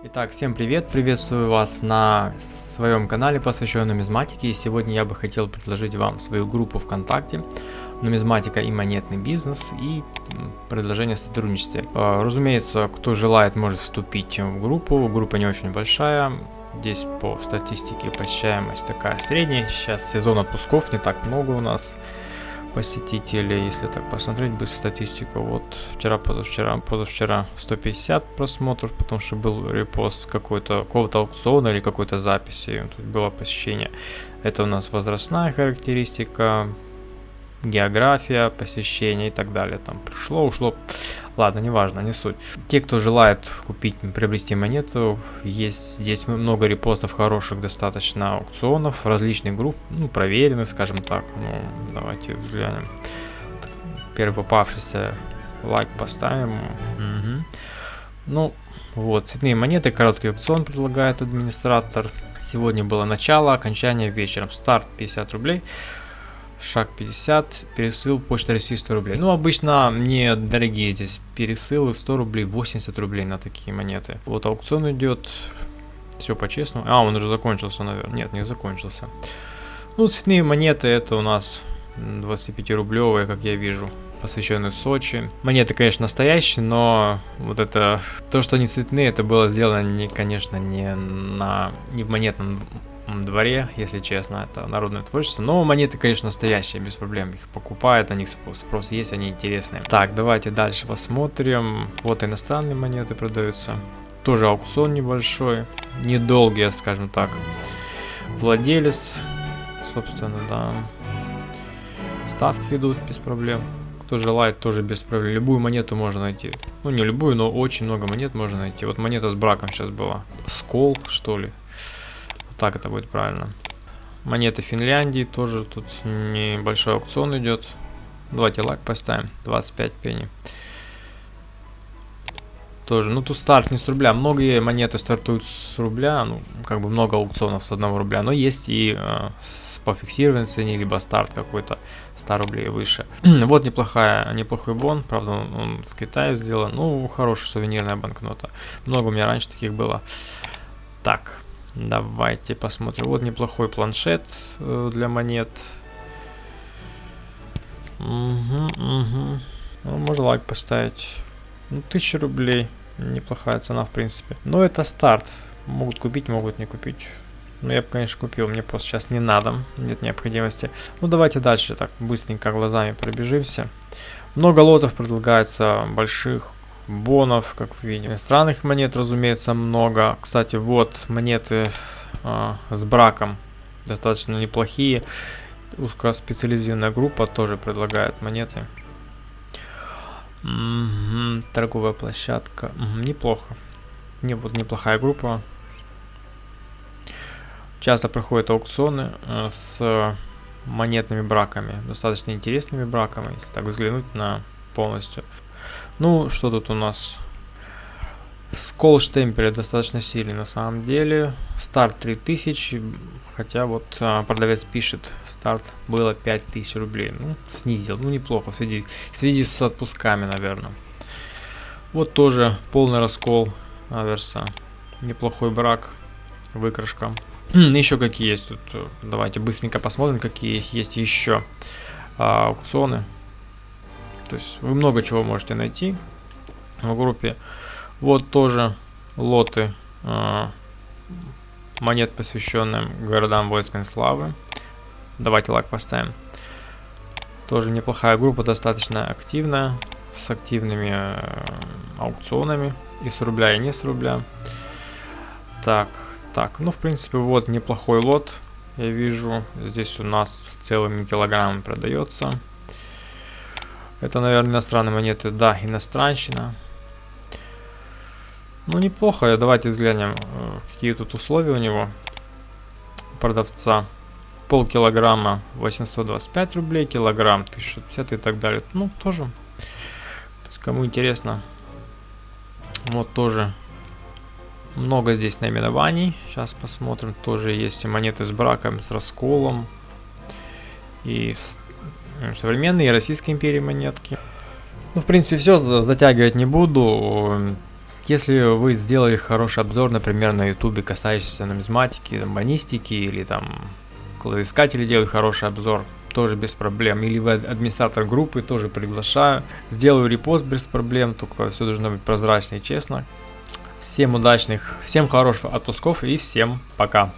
Итак, всем привет! Приветствую вас на своем канале, посвященном нумизматике. И сегодня я бы хотел предложить вам свою группу ВКонтакте «Нумизматика и монетный бизнес» и предложение о сотрудничестве. А, разумеется, кто желает, может вступить в группу. Группа не очень большая. Здесь по статистике посещаемость такая средняя. Сейчас сезон отпусков, не так много у нас посетителей, если так посмотреть бы статистику, вот вчера, позавчера, позавчера 150 просмотров, потому что был репост какой-то, какого-то аукциона или какой-то записи, тут было посещение. Это у нас возрастная характеристика, география, посещение и так далее. Там пришло, ушло. Ладно, неважно, не суть. Те, кто желает купить, приобрести монету, есть здесь много репостов хороших достаточно аукционов, различных групп, ну, проверенных, скажем так. Ну, давайте взглянем. Первый попавшийся лайк поставим. Угу. Ну, вот, цветные монеты, короткий аукцион предлагает администратор. Сегодня было начало, окончание вечером. Старт 50 рублей шаг 50, пересыл почта России 100 рублей. Ну, обычно не дорогие здесь пересылы, 100 рублей, 80 рублей на такие монеты. Вот аукцион идет, все по-честному. А, он уже закончился, наверное. Нет, не закончился. Ну, цветные монеты это у нас 25-рублевые, как я вижу посвященный Сочи. Монеты, конечно, настоящие, но вот это, то, что они цветные, это было сделано, не, конечно, не, на, не в монетном дворе, если честно, это народное творчество. Но монеты, конечно, настоящие, без проблем. Их покупают, на них спрос есть, они интересные. Так, давайте дальше посмотрим. Вот иностранные монеты продаются. Тоже аукцион небольшой, недолгий, скажем так. Владелец, собственно, да. Ставки идут без проблем. Кто желает, тоже без проблем. Любую монету можно найти. Ну, не любую, но очень много монет можно найти. Вот монета с браком сейчас была. Скол, что ли так это будет правильно. Монеты Финляндии тоже тут небольшой аукцион идет. Давайте лайк поставим. 25 пенни. Тоже, ну тут старт не с рубля. Многие монеты стартуют с рубля, ну как бы много аукционов с одного рубля, но есть и э, с, по цене, либо старт какой-то 100 рублей выше. вот неплохая, неплохой бон, правда он, он в Китае сделан, ну хорошая сувенирная банкнота. Много у меня раньше таких было. Так, Давайте посмотрим. Вот неплохой планшет э, для монет. Угу, угу. Ну, можно лайк поставить. Ну, 1000 рублей. Неплохая цена, в принципе. Но это старт. Могут купить, могут не купить. Ну, я бы, конечно, купил. Мне просто сейчас не надо. Нет необходимости. Ну, давайте дальше так быстренько глазами пробежимся. Много лотов предлагается больших бонов, как вы видите. Странных монет, разумеется, много. Кстати, вот монеты э, с браком достаточно неплохие. Узкоспециализированная группа тоже предлагает монеты. Угу, торговая площадка. Угу, неплохо. Не, вот неплохая группа. Часто проходят аукционы э, с монетными браками. Достаточно интересными браками, если так взглянуть на полностью. Ну, что тут у нас? Скол штемпеля достаточно сильный на самом деле. Старт 3000, хотя вот а, продавец пишет, старт было 5000 рублей. Ну, снизил, ну неплохо в связи, в связи с отпусками, наверное. Вот тоже полный раскол аверса. Неплохой брак, выкрашка. еще какие есть тут? Давайте быстренько посмотрим, какие есть еще а, аукционы. То есть вы много чего можете найти в группе. Вот тоже лоты э, монет, посвященным городам воинской славы. Давайте лайк поставим. Тоже неплохая группа, достаточно активная, с активными э, аукционами и с рубля, и не с рубля. Так, так, ну в принципе вот неплохой лот, я вижу, здесь у нас целыми килограммами продается. Это, наверное, иностранные монеты. Да, иностранщина. Ну, неплохо. Давайте взглянем, э, какие тут условия у него. Продавца. Пол килограмма 825 рублей, килограмм 1050 и так далее. Ну, тоже. То есть, кому интересно. Вот тоже много здесь наименований. Сейчас посмотрим. Тоже есть монеты с браком, с расколом. И с современные Российской империи монетки. Ну, в принципе, все, затягивать не буду. Если вы сделали хороший обзор, например, на ютубе, касающийся нумизматики, банистики или там кладоискатели делают хороший обзор, тоже без проблем. Или вы администратор группы, тоже приглашаю. Сделаю репост без проблем, только все должно быть прозрачно и честно. Всем удачных, всем хороших отпусков и всем пока.